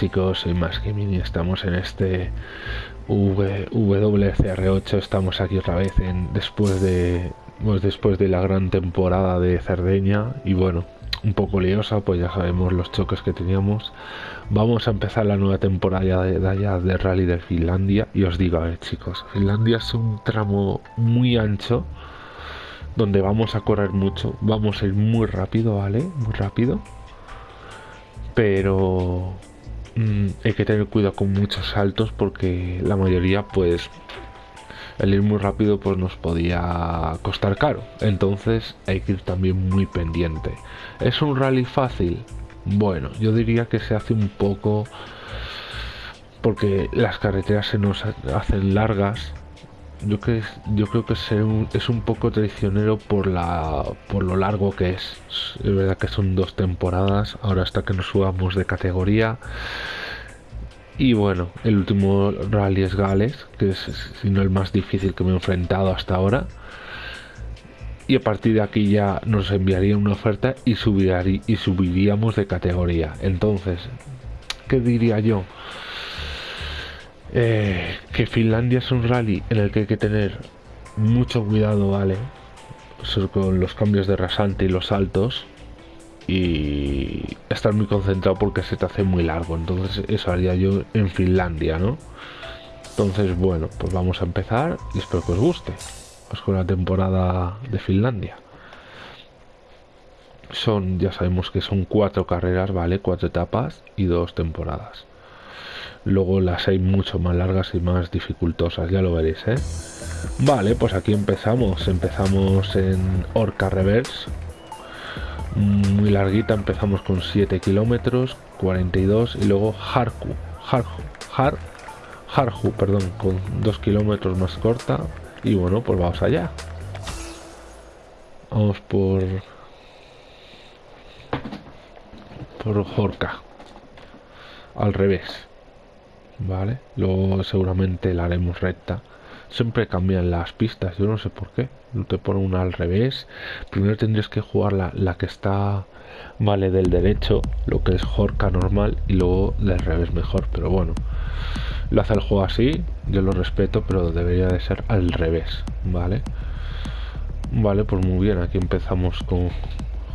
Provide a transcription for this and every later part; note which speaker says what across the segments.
Speaker 1: chicos, soy Más que Mini, estamos en este WCR8, estamos aquí otra vez después de pues después de la gran temporada de Cerdeña y bueno, un poco liosa, pues ya sabemos los choques que teníamos. Vamos a empezar la nueva temporada de, de, de Rally de Finlandia y os digo, a ver chicos, Finlandia es un tramo muy ancho donde vamos a correr mucho, vamos a ir muy rápido, ¿vale? Muy rápido pero mm, hay que tener cuidado con muchos saltos porque la mayoría pues el ir muy rápido pues nos podía costar caro. Entonces hay que ir también muy pendiente. Es un rally fácil bueno yo diría que se hace un poco porque las carreteras se nos hacen largas yo, que, yo creo que es un, es un poco traicionero por, la, por lo largo que es. Es verdad que son dos temporadas, ahora hasta que nos subamos de categoría. Y bueno, el último rally es Gales, que es sino el más difícil que me he enfrentado hasta ahora. Y a partir de aquí ya nos enviaría una oferta y, y subiríamos de categoría. Entonces, ¿qué diría yo? Eh, que Finlandia es un rally en el que hay que tener mucho cuidado, ¿vale? con los cambios de rasante y los saltos y estar muy concentrado porque se te hace muy largo. Entonces eso haría yo en Finlandia, ¿no? Entonces, bueno, pues vamos a empezar y espero que os guste. Pues con la temporada de Finlandia. Son, ya sabemos que son cuatro carreras, ¿vale? Cuatro etapas y dos temporadas. Luego las hay mucho más largas y más dificultosas, ya lo veréis, ¿eh? Vale, pues aquí empezamos. Empezamos en Orca Reverse. Muy larguita, empezamos con 7 kilómetros, 42 y luego Harku. Harju, Har, Harju, perdón, con 2 kilómetros más corta. Y bueno, pues vamos allá. Vamos por... Por Jorka. Al revés. ¿Vale? Luego seguramente la haremos recta. Siempre cambian las pistas, yo no sé por qué. Te ponen una al revés. Primero tendrías que jugar la, la que está, vale, del derecho, lo que es Jorka normal, y luego del revés mejor. Pero bueno, lo hace el juego así, yo lo respeto, pero debería de ser al revés, ¿vale? Vale, pues muy bien, aquí empezamos con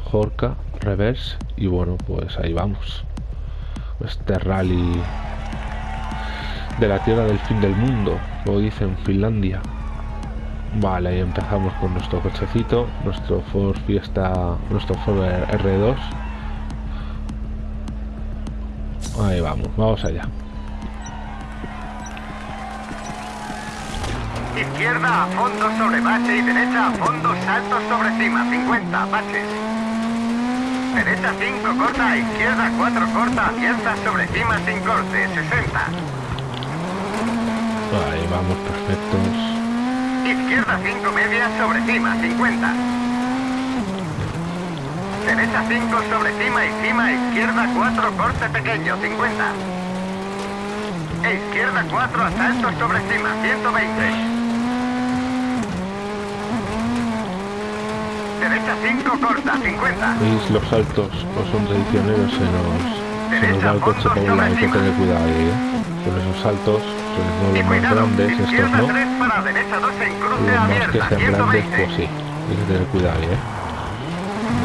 Speaker 1: Jorka, revés, y bueno, pues ahí vamos. Este rally de la tierra del fin del mundo, lo dice en Finlandia. Vale, ahí empezamos con nuestro cochecito, nuestro Ford Fiesta, nuestro Ford R2. Ahí vamos, vamos allá.
Speaker 2: Izquierda a fondo sobre base y derecha a fondo salto sobre cima, 50 baches. Derecha 5 corta, izquierda 4 corta, abierta sobre cima sin corte, 60.
Speaker 1: Ahí vamos, perfectos.
Speaker 2: Izquierda 5 media sobre cima, 50. Derecha 5 sobre cima y cima, izquierda 4 corte pequeño, 50. E izquierda 4 asalto sobre cima, 120. Derecha 5 corta, 50.
Speaker 1: ¿Veis los saltos? Pues son traicioneros, se nos, se nos va el coche por un lado, hay que tener cuidado ahí, ¿eh? Con esos saltos los más grandes, estos no. Los más que sean grandes, pues sí. Hay que tener cuidado ¿eh?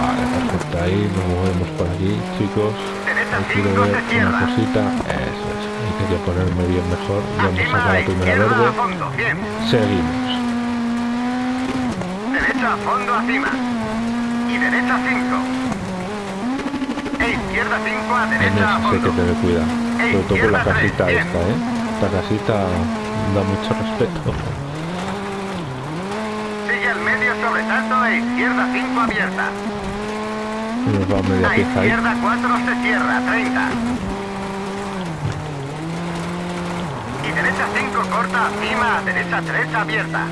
Speaker 1: Vale, perfecto. Ahí nos movemos por aquí, chicos. Aquí ver una cosita. Eso es. Hay que ponerme bien mejor. Ya hemos sacado la primera verde. Seguimos.
Speaker 2: Derecha a fondo acima. Y derecha 5. E izquierda 5 a derecha a fondo.
Speaker 1: hay que tener cuidado. Sobre todo con la casita esta, ¿eh? Esta casita da mucho respeto.
Speaker 2: Sigue al medio sobresalto e izquierda 5 abierta.
Speaker 1: Nos va media
Speaker 2: a
Speaker 1: pieza
Speaker 2: izquierda 4 se cierra, 30. Y derecha 5 corta, encima, derecha 3 abierta.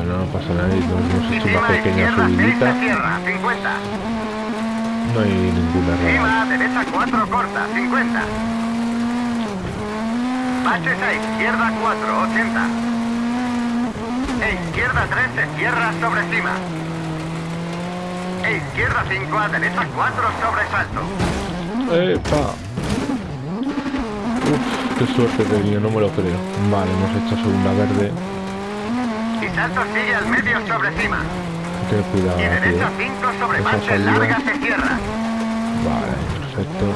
Speaker 1: Bueno, no pasa nada, nos hemos hecho una pequeña subidita. No hay ninguna
Speaker 2: error. derecha 4 corta, 50. Baches a izquierda 4, 80. E izquierda 3 se cierra sobre cima. E izquierda 5 a derecha 4 sobre salto.
Speaker 1: ¡Epa! Uf, qué suerte tenía, no me lo creo. Vale, hemos hecho segunda verde.
Speaker 2: Salto sigue al medio sobre cima.
Speaker 1: Cuidado
Speaker 2: Y derecha
Speaker 1: eh.
Speaker 2: 5 sobre manche larga se cierra.
Speaker 1: Vale, perfecto.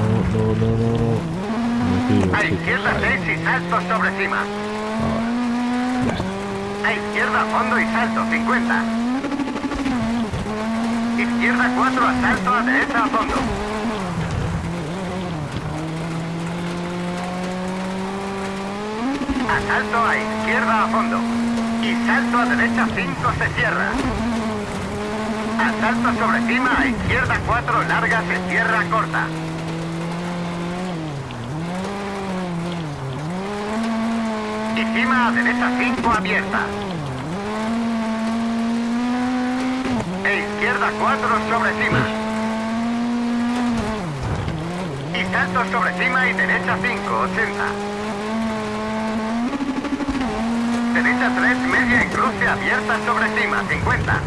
Speaker 1: No, no, no, no, no.
Speaker 2: A izquierda
Speaker 1: Ahí.
Speaker 2: 6 y salto sobre cima.
Speaker 1: Ahora. Ya está.
Speaker 2: A izquierda fondo y salto 50. Izquierda 4 a salto a derecha a fondo. A salto a izquierda a fondo. Y salto a derecha 5 se cierra. A salto sobre cima a izquierda 4 larga se cierra corta. Y cima a derecha 5 abierta. E izquierda 4 sobre cima. Y salto sobre cima y derecha 5, 80. Derecha 3, media y cruce abierta sobre cima, 50.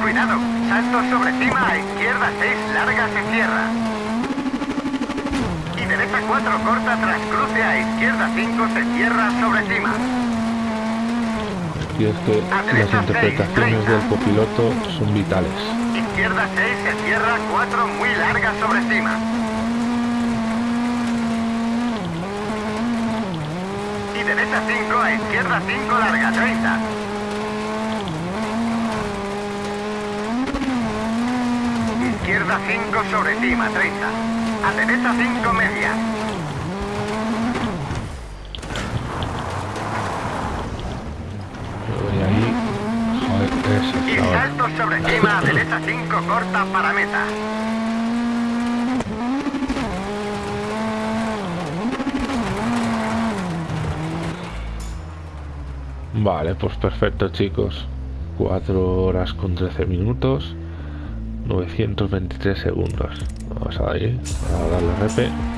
Speaker 2: Cuidado, salto sobre cima a izquierda 6, larga se cierra. Y derecha 4 corta tras cruce a izquierda 5 se cierra sobre cima.
Speaker 1: Y es que las interpretaciones del copiloto son vitales.
Speaker 2: Izquierda 6 se cierra 4 muy larga sobre cima. Y derecha 5 a izquierda 5 larga 30. Izquierda 5 sobre cima 30. A derecha 5 media.
Speaker 1: Yo voy ahí. Joder, esa
Speaker 2: Y salto sobre cima derecha 5 corta para meta.
Speaker 1: Vale, pues perfecto chicos. 4 horas con 13 minutos. 923 segundos. Vamos a darle, a darle repe.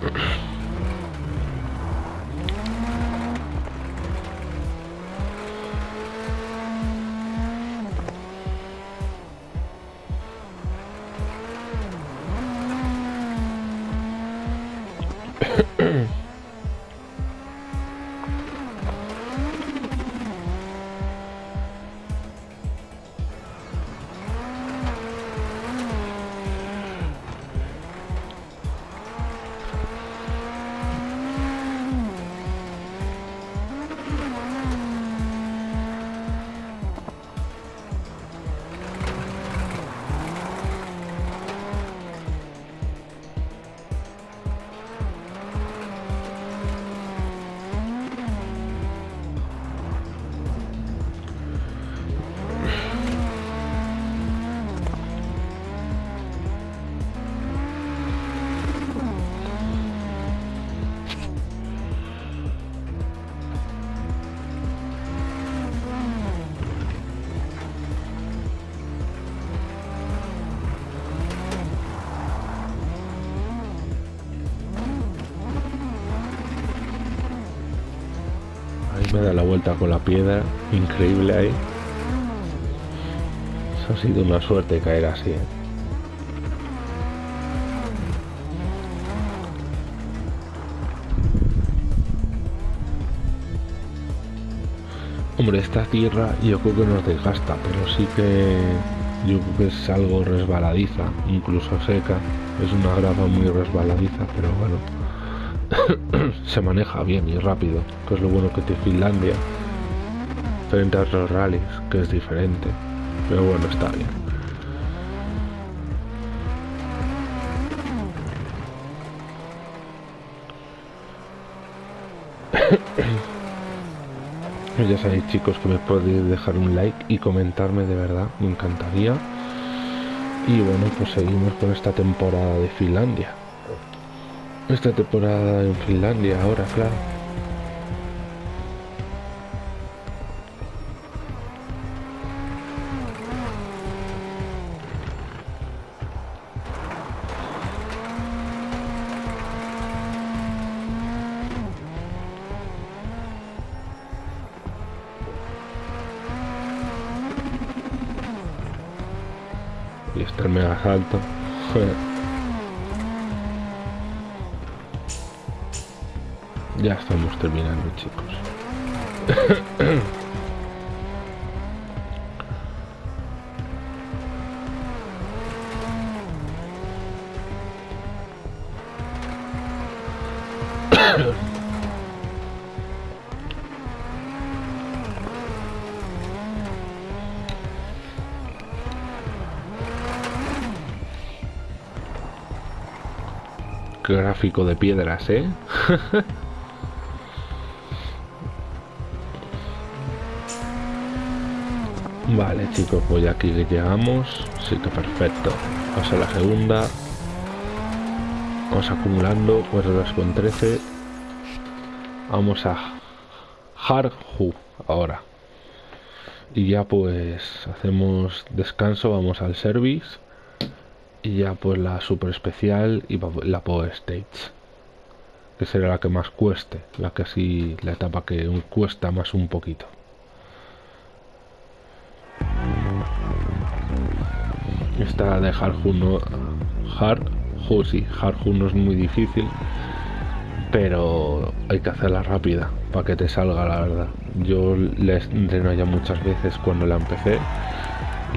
Speaker 1: Mm-hmm. me da la vuelta con la piedra. Increíble ahí. Eso ha sido una suerte caer así. ¿eh? Hombre, esta tierra yo creo que nos desgasta, pero sí que Yo creo que es algo resbaladiza, incluso seca. Es una grava muy resbaladiza, pero bueno. se maneja bien y rápido, que es lo bueno que tiene Finlandia. Frente a otros rallies, que es diferente. Pero bueno, está bien. ya sabéis chicos que me podéis dejar un like y comentarme de verdad, me encantaría. Y bueno, pues seguimos con esta temporada de Finlandia. Esta temporada en Finlandia ahora, claro. Y este el mega salto. Ya estamos terminando, chicos. Gráfico de piedras, ¿eh? Vale, chicos, pues ya aquí llegamos. Sí que perfecto. Vamos a la segunda. Vamos acumulando 4 horas con 13. Vamos a Harju ahora. Y ya pues hacemos descanso, vamos al service. Y ya pues la super especial y la power stage. Que será la que más cueste. La que así, la etapa que cuesta más un poquito. Esta de Harju no... Harju sí, Harju no es muy difícil. Pero hay que hacerla rápida para que te salga la verdad. Yo la entreno ya muchas veces cuando la empecé.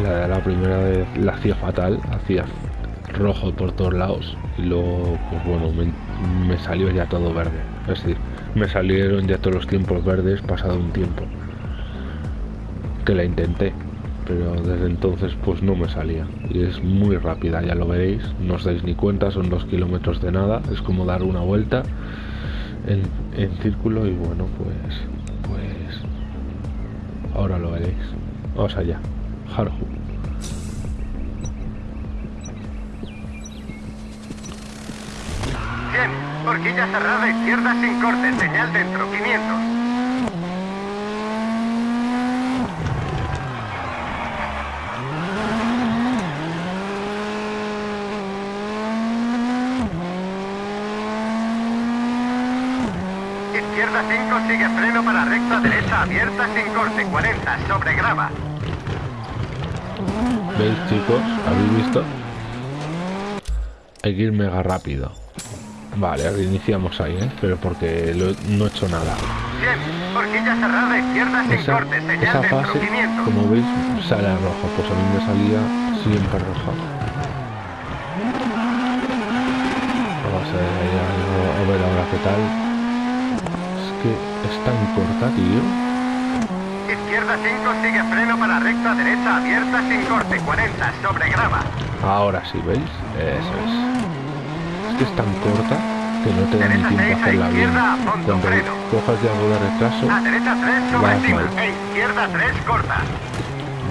Speaker 1: La, la primera vez la hacía fatal, hacía rojo por todos lados y luego pues bueno me, salió ya todo verde es decir me salieron ya todos los tiempos verdes pasado un tiempo que la intenté pero desde entonces pues no me salía. Y es muy rápida ya lo veréis. No os dais ni cuenta son dos kilómetros de nada. Es como dar una vuelta en, en círculo y bueno pues pues ahora lo veréis. Vamos allá. Harju.
Speaker 2: Bien, horquilla cerrada izquierda sin corte, señal dentro, 500. Izquierda 5 sigue freno para abierta sin corte, 40, sobre grava.
Speaker 1: ¿Veis chicos? ¿Habéis visto? Hay que ir mega rápido. Vale, reiniciamos ahí, ¿eh? Pero porque lo, no he hecho nada.
Speaker 2: Bien, horquilla cerrada izquierda sin
Speaker 1: Esa,
Speaker 2: corte, señal
Speaker 1: esa
Speaker 2: dentro,
Speaker 1: fase,
Speaker 2: 500.
Speaker 1: como veis, sale a rojo. Pues a mí me salía siempre roja. Vamos a ver, a ver ahora qué tal. Es que es tan corta, tío.
Speaker 2: Izquierda 5 sigue freno para recta derecha abierta sin corte, 40, sobre grava.
Speaker 1: Ahora sí, ¿veis? Eso es. Es que es tan corta que no te da ni
Speaker 2: Derecha
Speaker 1: tiempo a
Speaker 2: 6 a
Speaker 1: hacerla bien. Cuando
Speaker 2: freno.
Speaker 1: cojas de algo de retraso,
Speaker 2: A derecha 3 sobre
Speaker 1: Vas
Speaker 2: cima,
Speaker 1: mal.
Speaker 2: e izquierda 3 corta.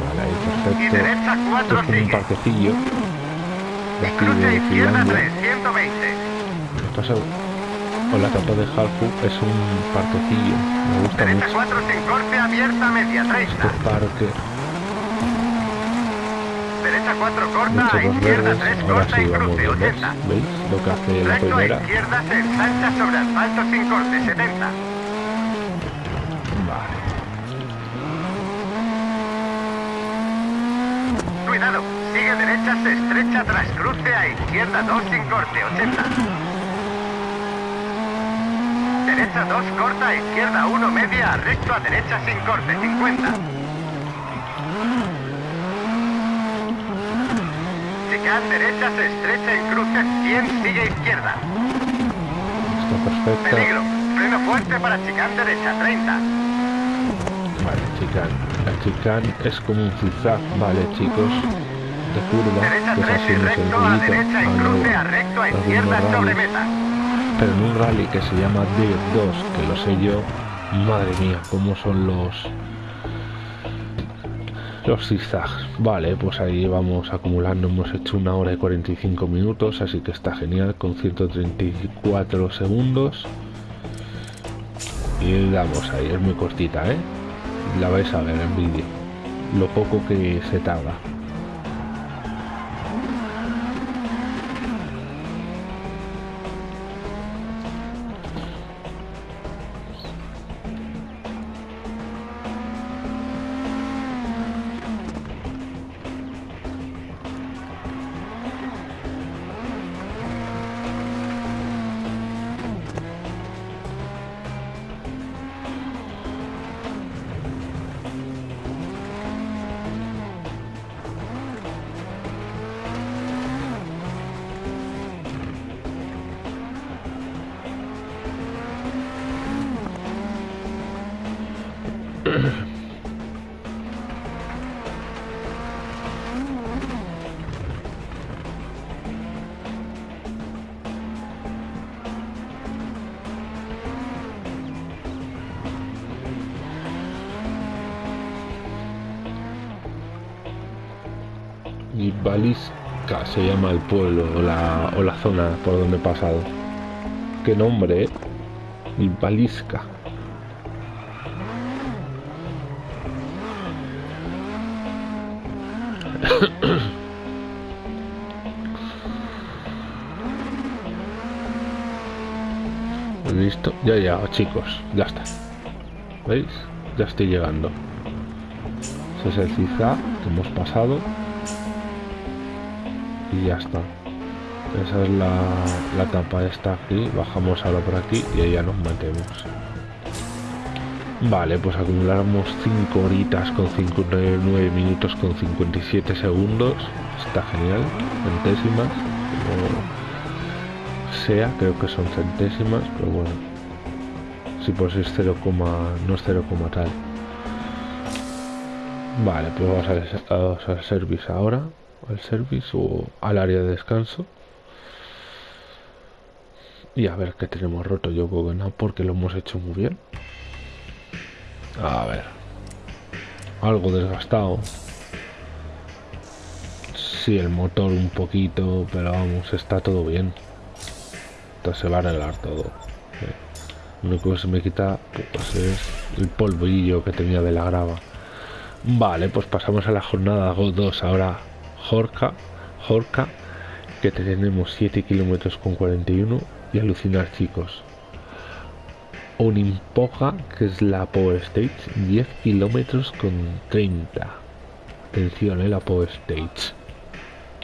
Speaker 1: vale, ahí
Speaker 2: Y
Speaker 1: perfecto.
Speaker 2: derecha
Speaker 1: Esto
Speaker 2: 4
Speaker 1: es como un parquecillo de
Speaker 2: Y
Speaker 1: aquí de
Speaker 2: izquierda
Speaker 1: Finlandia.
Speaker 2: 3, 120.
Speaker 1: Pasa con la capa de Halfu es un parquecillo. Me gusta
Speaker 2: Derecha
Speaker 1: mucho
Speaker 2: 4 sin corte, abierta media,
Speaker 1: este
Speaker 2: 30.
Speaker 1: parque.
Speaker 2: Derecha 4 corta,
Speaker 1: Muchos
Speaker 2: a izquierda
Speaker 1: verdes.
Speaker 2: 3
Speaker 1: Ahora
Speaker 2: corta
Speaker 1: sí
Speaker 2: y
Speaker 1: vamos
Speaker 2: cruce,
Speaker 1: bien, ¿ves?
Speaker 2: 80.
Speaker 1: ¿Veis lo que hace la
Speaker 2: Recto
Speaker 1: primera?
Speaker 2: izquierda se ensancha sobre asfalto sin corte, 70.
Speaker 1: Vale.
Speaker 2: Cuidado, sigue derecha, se estrecha tras cruce a izquierda 2 sin corte, 80. Derecha 2 corta, izquierda 1 media, a recto a derecha sin corte, 50. chicane derecha se estrecha en cruce 100, sigue izquierda.
Speaker 1: Está perfecta.
Speaker 2: Peligro. Freno fuerte para chicane derecha 30.
Speaker 1: Vale, chicane. La chicane es como un zigzag, vale, chicos. De curva,
Speaker 2: Derecha
Speaker 1: que es
Speaker 2: 3
Speaker 1: así
Speaker 2: y recto a derecha en cruce a recto a izquierda sobre meta.
Speaker 1: Pero en un rally que se llama Dirt 2, que lo sé yo, madre mía, cómo son los los zigzags. Vale, pues ahí vamos acumulando, hemos hecho una hora y 45 minutos, así que está genial, con 134 segundos. Y damos ahí, es muy cortita, ¿eh? La vais a ver en vídeo, lo poco que se tarda. Y Balisca se llama el pueblo o la, o la zona por donde he pasado. ¿Qué nombre, eh? Y Balisca. Listo, ya ya, chicos, ya está. ¿Veis? Ya estoy llegando. Ese es que hemos pasado. Y ya está. Esa es la, la tapa esta aquí. Bajamos ahora por aquí y ahí ya nos metemos. Vale, pues acumulamos 5 horitas con 59 minutos con 57 segundos. Está genial. Centésimas. Sea, creo que son centésimas, pero bueno. Si si es 0, no es 0, tal. Vale, pues vamos al, vamos al service ahora. Al service o al área de descanso. Y a ver qué tenemos roto. Yo creo que no, porque lo hemos hecho muy bien. A ver. Algo desgastado. Sí, el motor un poquito, pero vamos, está todo bien. Entonces se va a arreglar todo. Lo único que se me quita pues, es el polvillo que tenía de la grava. Vale, pues pasamos a la jornada 2. Ahora Jorca, Jorca, que tenemos 7 kilómetros con 41 y alucinar chicos. Unimpoja, que es la Power Stage, 10 kilómetros con 30. Atención, eh, la Power Stage.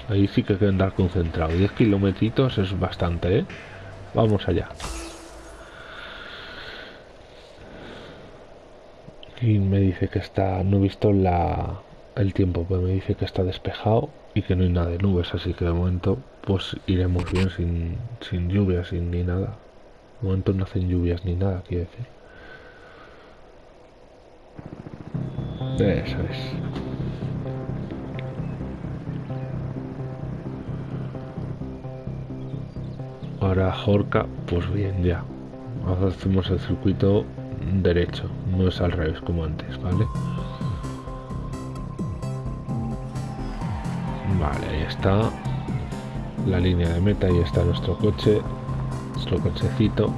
Speaker 1: Ahí sí que hay que andar concentrado. 10 kilómetros es bastante, ¿eh? Vamos allá. Y me dice que está, no he visto la, el tiempo, pero me dice que está despejado y que no hay nada de nubes, así que de momento pues iremos bien sin, sin lluvias, sin ni nada. De momento no hacen lluvias ni nada, quiero decir. Eso es. Ahora Jorca, pues bien ya. Hacemos el circuito derecho, no es al revés como antes. Vale, ahí está la línea de meta, ahí está nuestro coche, nuestro cochecito.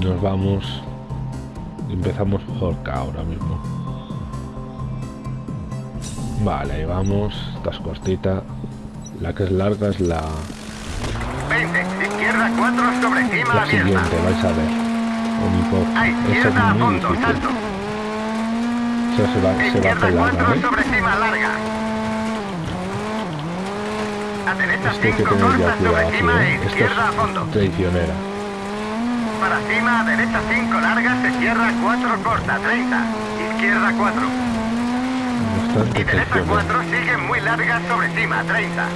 Speaker 1: Y nos vamos, empezamos Jorca ahora mismo. Vale, ahí vamos, esta es cortita. La que es larga es la,
Speaker 2: 20, izquierda 4 sobre cima
Speaker 1: la
Speaker 2: abierta.
Speaker 1: siguiente, vais a ver. Unipo.
Speaker 2: A
Speaker 1: Esta
Speaker 2: izquierda
Speaker 1: es muy
Speaker 2: fondo,
Speaker 1: difícil.
Speaker 2: salto.
Speaker 1: Esa se va, se va
Speaker 2: Izquierda
Speaker 1: con larga,
Speaker 2: 4
Speaker 1: ¿eh?
Speaker 2: sobre cima larga.
Speaker 1: Esto que tenéis ya cuidado aquí, ¿eh? Esto es traicionera.
Speaker 2: Para cima, a derecha 5 largas, izquierda 4 corta, 30. Izquierda 4.
Speaker 1: Bastante
Speaker 2: y derecha 4 sigue muy larga sobre cima, 30.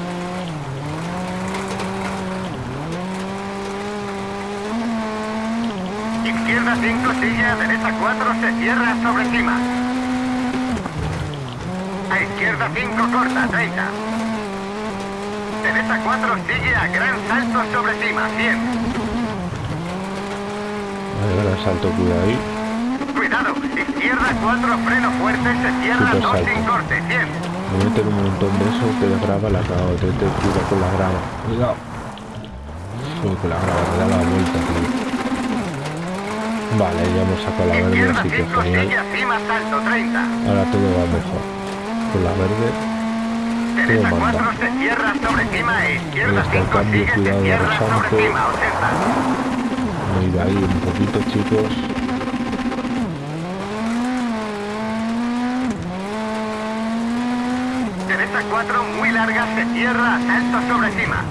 Speaker 2: Izquierda 5 sigue a derecha 4, se cierra sobre cima. A izquierda 5 corta, 30. Derecha 4 sigue a gran salto sobre cima 100.
Speaker 1: Vale, gran salto, cuidado ahí.
Speaker 2: Cuidado, izquierda 4 freno fuerte se cierra
Speaker 1: Super
Speaker 2: 2
Speaker 1: salto.
Speaker 2: sin corte 100.
Speaker 1: Me meten un montón de eso que de grava la cago. Te, te cuidado con la grava. Cuidado. Uy, con la grava, te da la vuelta, tío. Vale, ya hemos sacado la verde, así que
Speaker 2: 5 sigue
Speaker 1: genial.
Speaker 2: acima salto 30.
Speaker 1: Ahora todo va mejor. Con la verde,
Speaker 2: Derecha
Speaker 1: Todo manda.
Speaker 2: 4 se cierra sobre cima e izquierda
Speaker 1: Ahí está el
Speaker 2: 5
Speaker 1: cambio,
Speaker 2: sigue se
Speaker 1: cuidado,
Speaker 2: cierra sobre cima 80.
Speaker 1: me he ido ahí un poquito, chicos.
Speaker 2: Derecha 4 muy larga se cierra salto sobre cima.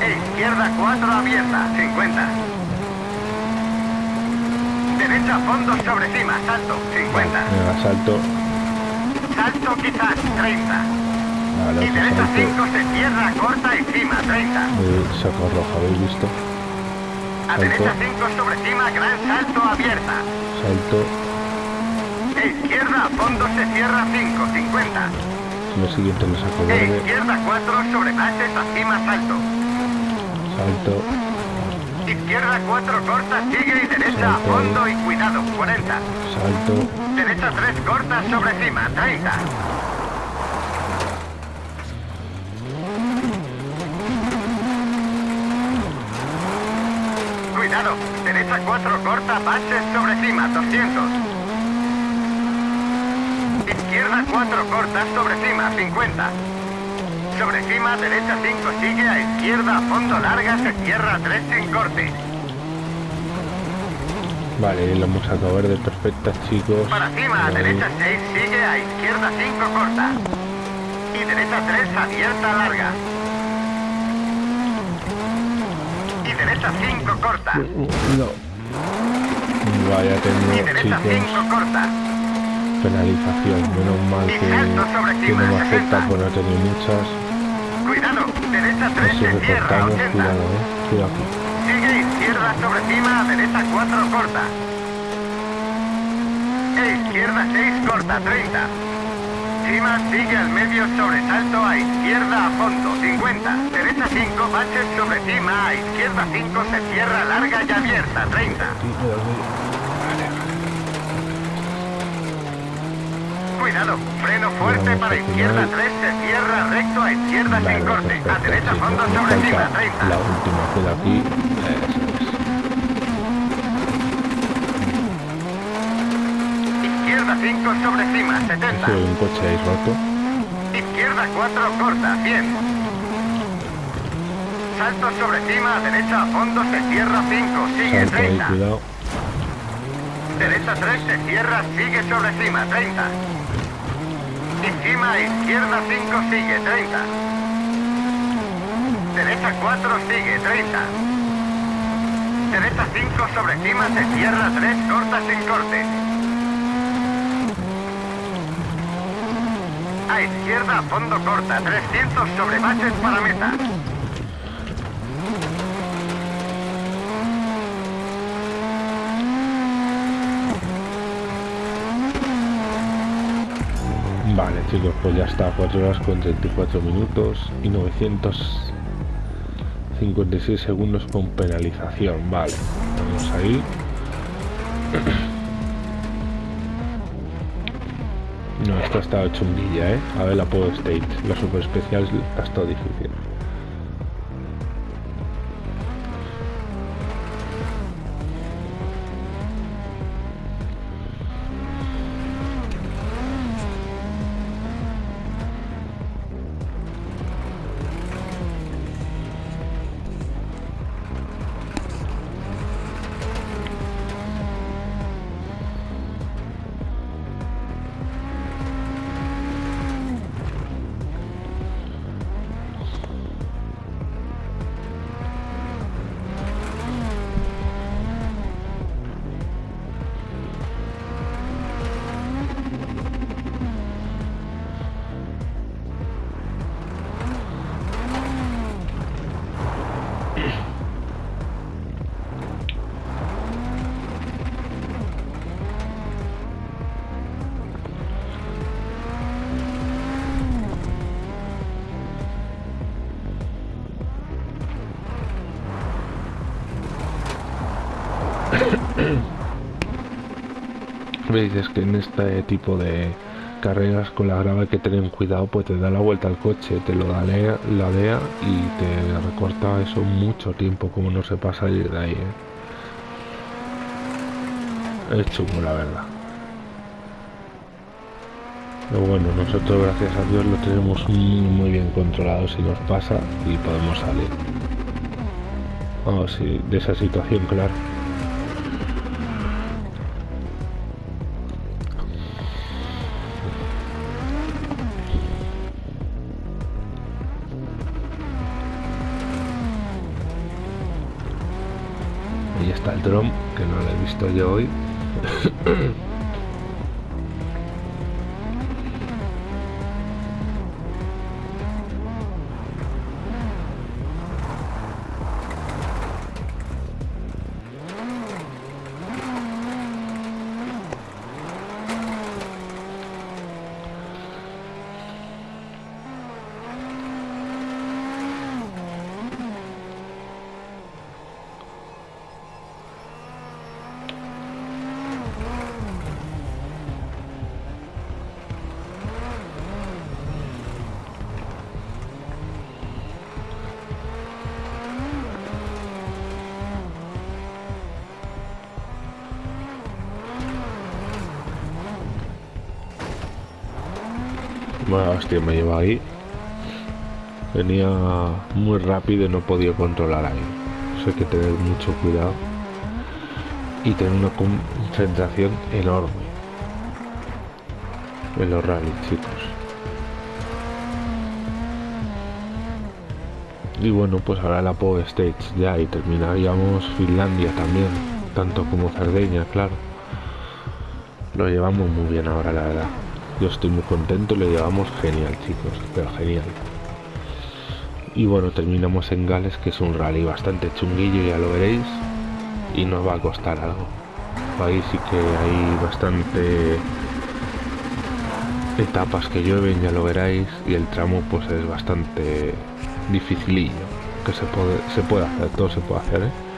Speaker 2: E izquierda 4 abierta 50. Derecha fondo sobre cima salto 50.
Speaker 1: Mega salto.
Speaker 2: Salto quizás 30.
Speaker 1: Vale,
Speaker 2: Y derecha
Speaker 1: salto.
Speaker 2: 5 se cierra corta y cima 30.
Speaker 1: Eh, saco roja, ¿habéis visto?
Speaker 2: A
Speaker 1: Salto.
Speaker 2: derecha 5 sobre cima gran salto abierta.
Speaker 1: Salto.
Speaker 2: E izquierda a fondo se cierra 5 50.
Speaker 1: Lo siguiente lo saco
Speaker 2: E
Speaker 1: verde.
Speaker 2: izquierda 4 sobre baches acima salto.
Speaker 1: Salto.
Speaker 2: Izquierda 4 corta, sigue y derecha a
Speaker 1: Salto.
Speaker 2: fondo y cuidado, 40.
Speaker 1: Salto.
Speaker 2: Derecha 3 corta sobre cima, 30. Cuidado, derecha 4 corta, baches sobre cima, 200. Izquierda 4 corta sobre cima, 50. Sobre cima, derecha 5 sigue a izquierda, a fondo larga, se cierra 3 sin corte.
Speaker 1: Vale, lo hemos sacado verde perfecta, chicos.
Speaker 2: Para cima, a
Speaker 1: Ahí.
Speaker 2: derecha 6 sigue a izquierda 5 corta. Y derecha 3 abierta larga. Y derecha 5 corta.
Speaker 1: No. Vaya
Speaker 2: Y
Speaker 1: tengo,
Speaker 2: derecha 5
Speaker 1: chicos.
Speaker 2: corta.
Speaker 1: Penalización. Menos mal que, que no me afecta
Speaker 2: 60.
Speaker 1: por no tener muchas.
Speaker 2: Cuidado, derecha 3
Speaker 1: Así
Speaker 2: se
Speaker 1: que
Speaker 2: cierra
Speaker 1: cortamos,
Speaker 2: 80.
Speaker 1: cuidado, eh. Cuidado.
Speaker 2: Sigue izquierda sobre cima, derecha 4 corta. E izquierda 6 corta, 30. Cima sigue al medio sobresalto a izquierda a fondo, 50. Derecha 5, baches sobre cima, a izquierda 5 se cierra larga y abierta, 30. Cuidado, freno fuerte para izquierda
Speaker 1: final.
Speaker 2: 3 se cierra recto a izquierda
Speaker 1: Vale,
Speaker 2: sin corte.
Speaker 1: perfecto,
Speaker 2: A derecha fondo sobre cima,
Speaker 1: falta
Speaker 2: 30.
Speaker 1: La última queda aquí. Eso
Speaker 2: Izquierda 5 sobre cima,
Speaker 1: es.
Speaker 2: 70.
Speaker 1: Soy un coche ahí roto.
Speaker 2: Izquierda 4 corta, 100. Salto sobre cima, derecha a fondo, se cierra 5, sigue
Speaker 1: Salto ahí,
Speaker 2: 30.
Speaker 1: cuidado.
Speaker 2: Derecha 3 se cierra, sigue sobre cima, 30. Cima, izquierda 5 sigue, 30. Derecha 4 sigue, 30. Derecha 5 sobre cima, se cierra 3, corta sin corte. A izquierda fondo corta, 300 sobre baches para meta.
Speaker 1: Vale, chicos, pues ya está. 4 horas con 34 minutos y 956 segundos con penalización. Vale, vamos ahí. No, esto está chunguilla, ¿eh? A ver la Power State. La super especial ha estado difícil. Veis, es que en este tipo de carreras con la grava hay que tener cuidado, pues te da la vuelta al coche, te lo ladea, ladea y te recorta eso mucho tiempo, como no se pasa salir de ahí. ¿eh? Es chungo, la verdad. Pero bueno, nosotros gracias a Dios lo tenemos muy, bien controlado si nos pasa y podemos salir. Vamos, sí, de esa situación, claro. Que no lo he visto yo hoy. Hostia, me lleva ahí. Venía muy rápido y no podía controlar ahí. Eso hay que tener mucho cuidado. Y tener una concentración enorme. En los rallies, chicos. Y bueno, pues ahora la Power Stage ya y terminaríamos Finlandia también, tanto como Cerdeña, claro. Lo llevamos muy bien ahora, la verdad. Yo estoy muy contento, lo llevamos genial, chicos, pero genial. Y bueno, terminamos en Gales, que es un rally bastante chunguillo, ya lo veréis, y nos va a costar algo. Ahí sí que hay bastante etapas que llueven, ya lo veréis, y el tramo pues es bastante dificilillo, que se puede, se puede hacer, todo se puede hacer, ¿eh?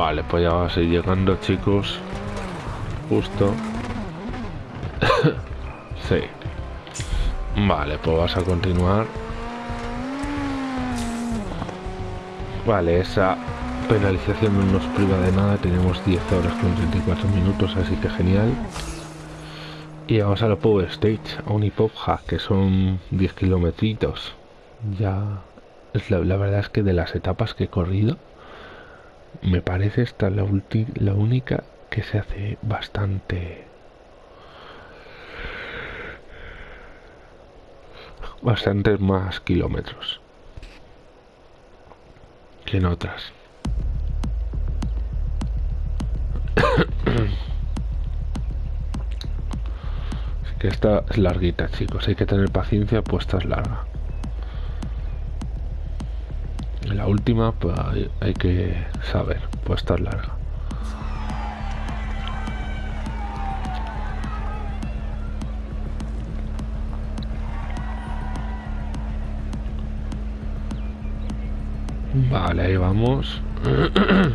Speaker 1: Vale, pues ya vas a ir llegando, chicos. Justo. sí. Vale, pues vas a continuar. Vale, esa penalización no nos priva de nada. Tenemos 10 horas con 34 minutos, así que genial. Y vamos a la Power Stage, a un hip que son 10 kilómetros. Ya... La, la verdad es que de las etapas que he corrido me parece esta la, la única que se hace bastante bastantes más kilómetros que en otras. Así que esta es larguita chicos. Hay que tener paciencia pues es larga la última pues hay, que saber pues estar larga. Vale ahí vamos.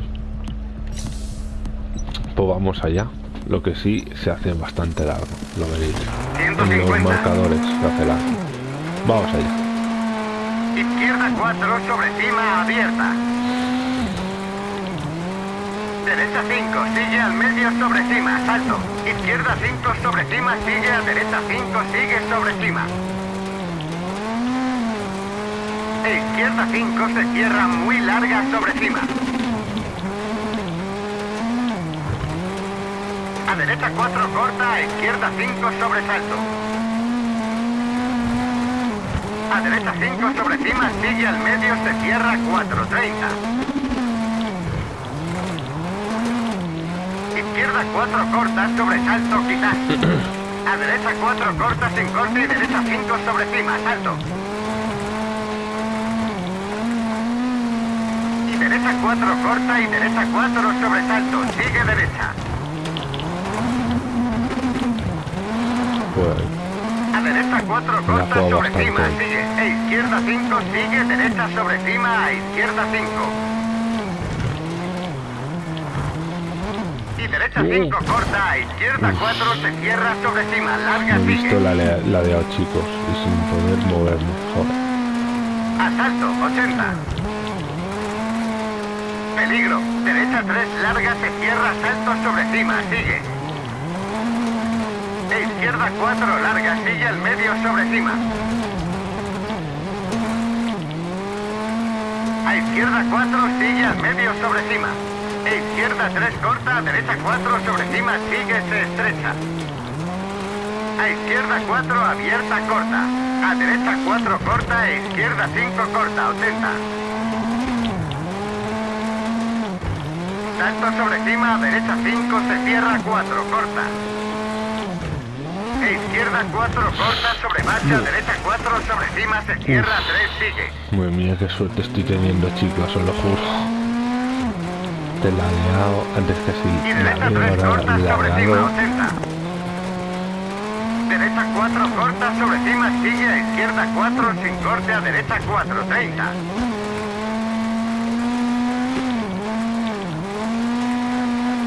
Speaker 1: Pues vamos allá. Lo que sí se hace bastante largo lo veréis. En los marcadores se hace largo. Vamos allá
Speaker 2: Izquierda 4 sobre cima abierta. Derecha 5, sigue al medio sobre cima, salto. Izquierda 5 sobre cima, sigue a derecha 5, sigue sobre cima. E izquierda 5 se cierra muy larga sobre cima. A derecha 4 corta, a izquierda 5 sobre salto. A derecha 5 sobre cima, sigue al medio, se cierra 4.30. Izquierda izquierda 4 cortas, sobresalto quizás. A derecha 4 cortas sin corte y derecha 5 sobre cima, salto. Y derecha 4 corta y derecha 4 sobresalto, sigue derecha. Derecha 4
Speaker 1: Me la
Speaker 2: corta sobre cima, sigue. E izquierda 5, sigue, derecha sobre cima, a izquierda 5. Y derecha
Speaker 1: Uh.
Speaker 2: 5 corta, a izquierda 4 se cierra sobre cima, larga
Speaker 1: he visto
Speaker 2: sigue.
Speaker 1: la, la de los chicos y sin poder moverme. Joder.
Speaker 2: Asalto, 80. Peligro, derecha 3 larga se cierra, salto sobre cima, sigue. E izquierda 4 larga, sigue al medio sobre cima. A izquierda 4 sigue al medio sobre cima. E izquierda 3 corta, derecha 4 sobre cima, sigue, se estrecha. A izquierda 4 abierta corta. A derecha 4 corta e izquierda 5 corta, 80. Salto sobre cima, derecha 5 se cierra 4 corta. Izquierda 4 corta sobre marcha, derecha 4 sobre cima se cierra 3 sigue.
Speaker 1: Madre mía, qué suerte estoy teniendo, chicos, os lo juro. Te la he liado antes que
Speaker 2: Y
Speaker 1: si la
Speaker 2: derecha 3
Speaker 1: he
Speaker 2: corta sobre cima,
Speaker 1: liado.
Speaker 2: 80. Derecha 4 corta sobre cima, sigue a izquierda 4 sin corte, a derecha 4, 30.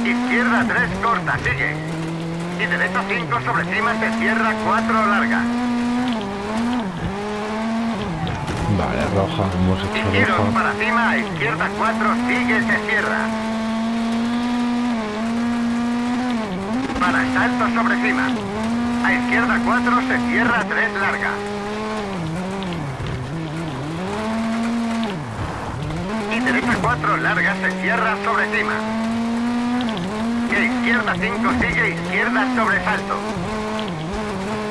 Speaker 2: Izquierda 3 corta, sigue. Y derecha 5 sobre cima se cierra 4 larga.
Speaker 1: Vale, roja, hemos
Speaker 2: Y
Speaker 1: hecho
Speaker 2: giros
Speaker 1: roja.
Speaker 2: para cima, a izquierda 4 sigue, se cierra. Para salto sobre cima. A izquierda 4 se cierra 3 larga. Y derecha 4 larga se cierra sobre cima. Izquierda 5 sigue, izquierda sobre salto.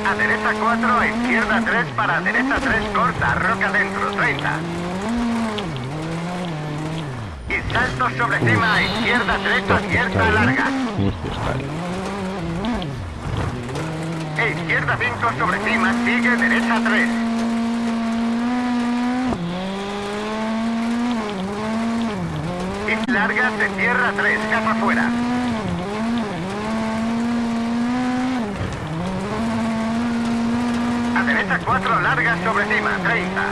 Speaker 2: A derecha 4, a izquierda 3, para derecha 3 corta, roca dentro, 30. Y salto sobre cima, a izquierda 3, abierta larga. E izquierda 5 sobre cima, sigue derecha 3. Y larga se cierra 3, casa fuera. A derecha 4 larga sobre cima, 30.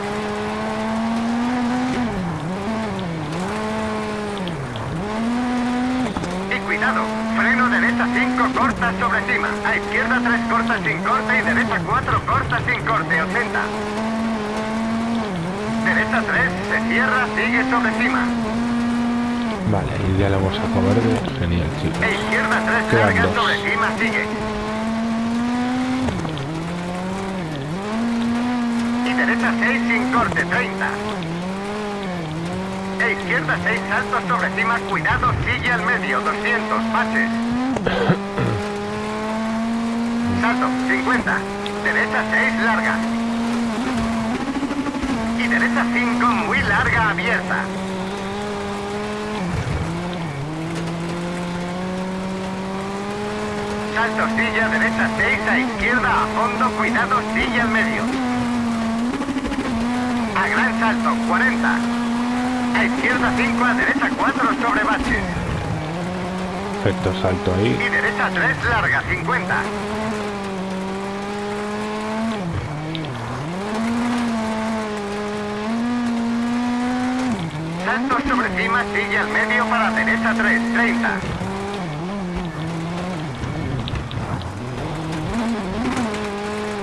Speaker 2: Y cuidado, freno derecha 5 corta sobre cima. A izquierda 3 corta sin corte y derecha 4 corta sin corte, 80. Derecha 3 se cierra, sigue sobre cima.
Speaker 1: Vale, y ya le hemos sacado verde. Genial, chicos.
Speaker 2: E izquierda 3
Speaker 1: Quedan
Speaker 2: larga
Speaker 1: dos.
Speaker 2: sobre cima, sigue. Derecha 6 sin corte, 30. E izquierda 6 saltos sobre cima, cuidado, sigue al medio, 200, pases. Salto, 50. Derecha 6 larga. Y derecha 5 muy larga, abierta. Salto, silla, derecha 6, a izquierda, a fondo, cuidado, silla al medio. A gran salto, 40. A izquierda 5, a derecha 4 sobre baches.
Speaker 1: Perfecto, salto ahí.
Speaker 2: Y derecha 3, larga, 50. Salto sobre cima, sigue al medio para derecha 3, 30.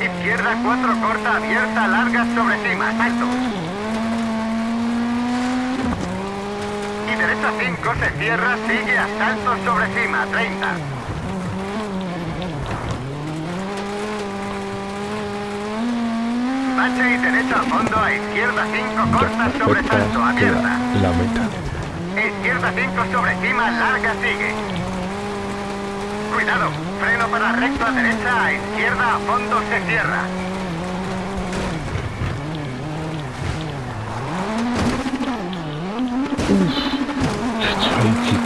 Speaker 2: Izquierda 4 corta, abierta, larga sobre cima, salto. Y derecha 5 se cierra, sigue a salto sobre cima, 30. Bache y derecha a fondo, a izquierda 5 corta, sobre salto, abierta.
Speaker 1: la meta.
Speaker 2: Izquierda 5 sobre cima, larga sigue. Cuidado, freno para recto a derecha, a izquierda a fondo se cierra.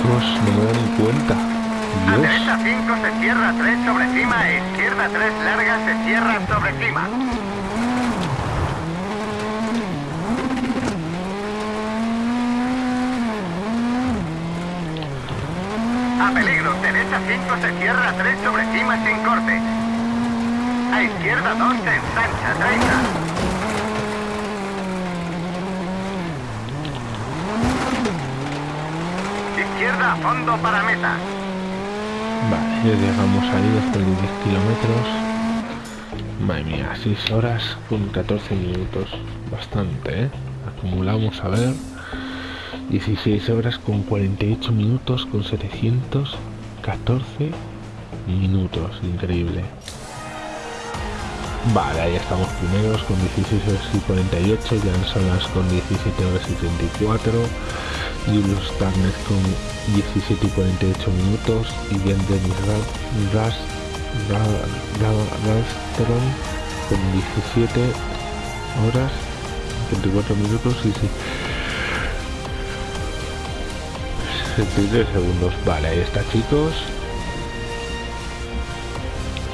Speaker 1: No me cuenta.
Speaker 2: A derecha 5 se cierra 3 sobre cima, a izquierda 3 larga se cierra sobre cima. A peligro, derecha 5 se cierra 3 sobre cima sin corte. A izquierda 2 se ensancha 30. Izquierda fondo para meta.
Speaker 1: Vale, llegamos ahí después de 10 kilómetros. Madre mía, 6 horas con 14 minutos. Bastante, ¿eh? Acumulamos, a ver. 16 horas con 48 minutos con 714 minutos. Increíble. Vale, ahí estamos primeros con 16 horas y 48. Ya Salas con 17 horas y 34. Julius Turner con 17 y 48 minutos. Y bien Dennis Rastron con 17 horas 24 minutos y 63 segundos. Vale, ahí está chicos.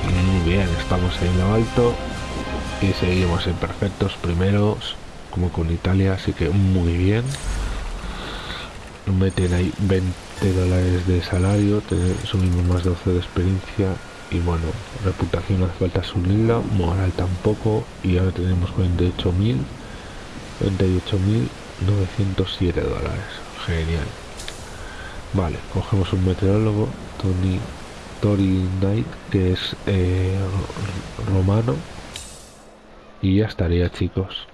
Speaker 1: Muy bien, estamos ahí en lo alto. Y seguimos en perfectos primeros, como con Italia, así que muy bien. Meten ahí 20 dólares de salario, subimos más de 12 de experiencia. Y bueno, reputación hace falta subirla, moral tampoco. Y ahora tenemos 48.000, 98.907 dólares. Genial. Vale, cogemos un meteorólogo, Tony Tori Knight, que es eh, romano. Y ya estaría, chicos.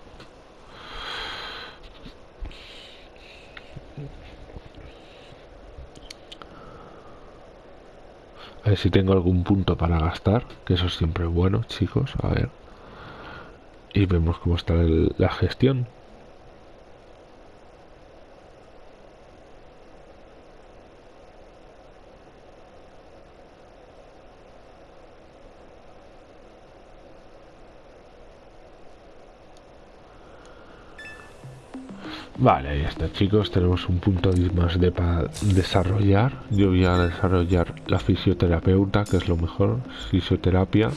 Speaker 1: Ver si tengo algún punto para gastar, que eso siempre es bueno, chicos. A ver. Y vemos cómo está la gestión. Vale, ahí está chicos, tenemos un punto más de para desarrollar. Yo voy a desarrollar la fisioterapeuta, que es lo mejor, fisioterapia.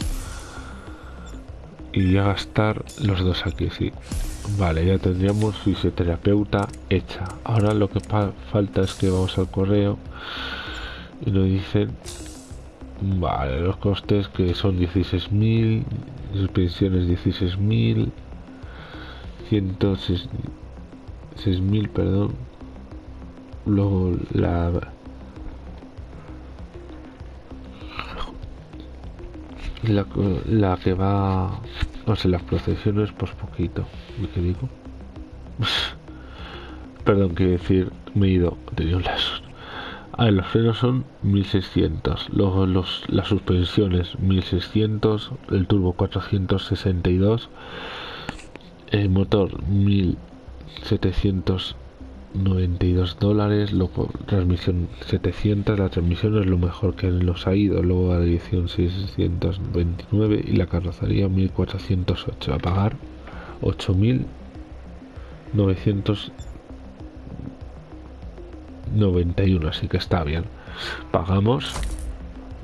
Speaker 1: Y voy a gastar los dos aquí, sí. Vale, ya tendríamos fisioterapeuta hecha. Ahora lo que falta es que vamos al correo y nos dicen, vale, los costes que son 16.000, pensiones 16.000, 106 6000 perdón. Luego la la, la que va no sé las procesiones pues poquito digo. Perdón quiero decir me he ido tenía un lazo a ver, los frenos son 1600 luego los las suspensiones 1600 el turbo 462 el motor 1000 792 dólares, luego transmisión 700, la transmisión es lo mejor que los ha ido, luego la dirección 629 y la carrocería 1408, a pagar 8991, así que está bien. Pagamos,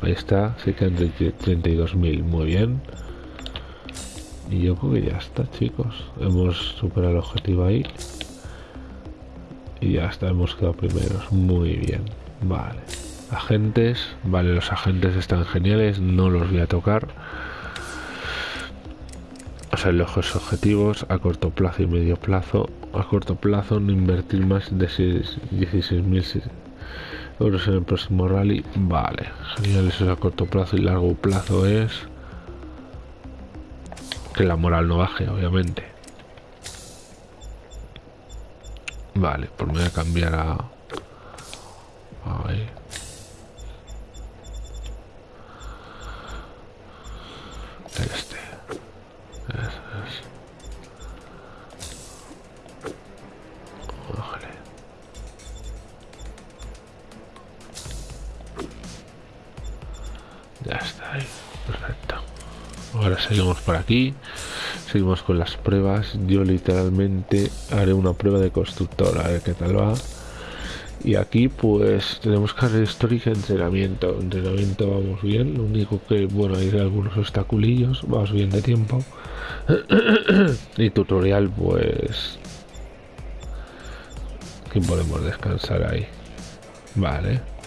Speaker 1: ahí está, se quedan 32.000, muy bien. Y yo creo que ya está, chicos. Hemos superado el objetivo ahí. Y ya está, hemos quedado primeros. Muy bien. Vale. Agentes. Vale, los agentes están geniales. No los voy a tocar. O sea, los objetivos a corto plazo y medio plazo. A corto plazo, no invertir más de 16.000 euros en el próximo rally. Vale, genial. Eso es a corto plazo y largo plazo es que la moral no baje, obviamente. Vale, pues me voy a cambiar a... Ahí. Este. Eso es. Vale. Ya está ahí. Perfecto. Ahora seguimos por aquí. Seguimos con las pruebas. Yo literalmente haré una prueba de constructor. A ver qué tal va. Y aquí pues tenemos carrera histórica entrenamiento. Entrenamiento vamos bien. Lo único que, bueno, hay algunos obstaculillos. Vamos bien de tiempo. y tutorial pues... Aquí podemos descansar ahí. Vale.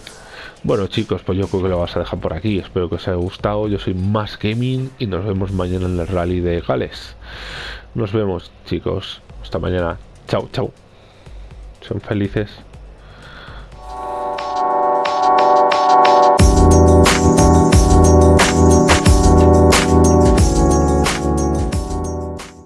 Speaker 1: Bueno chicos, pues yo creo que lo vas a dejar por aquí. Espero que os haya gustado. Yo soy Más Gaming y nos vemos mañana en el rally de Gales. Nos vemos chicos. Hasta mañana. Chao, chao. Son felices.